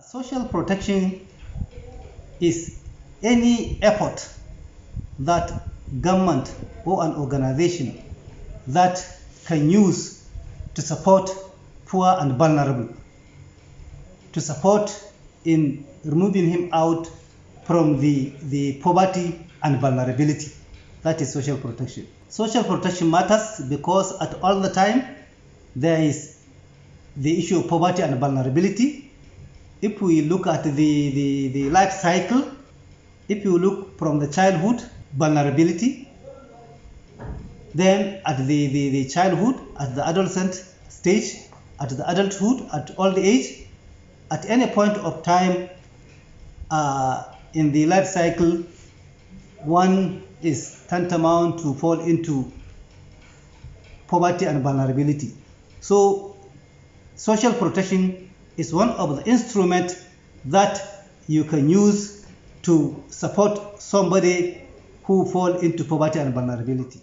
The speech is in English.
social protection is any effort that government or an organization that can use to support poor and vulnerable, to support in removing him out from the, the poverty and vulnerability. That is social protection. Social protection matters because at all the time there is the issue of poverty and vulnerability. If we look at the, the, the life cycle, if you look from the childhood, vulnerability, then at the, the, the childhood, at the adolescent stage, at the adulthood, at old age, at any point of time uh, in the life cycle, one is tantamount to fall into poverty and vulnerability. So, social protection is one of the instruments that you can use to support somebody who fall into poverty and vulnerability.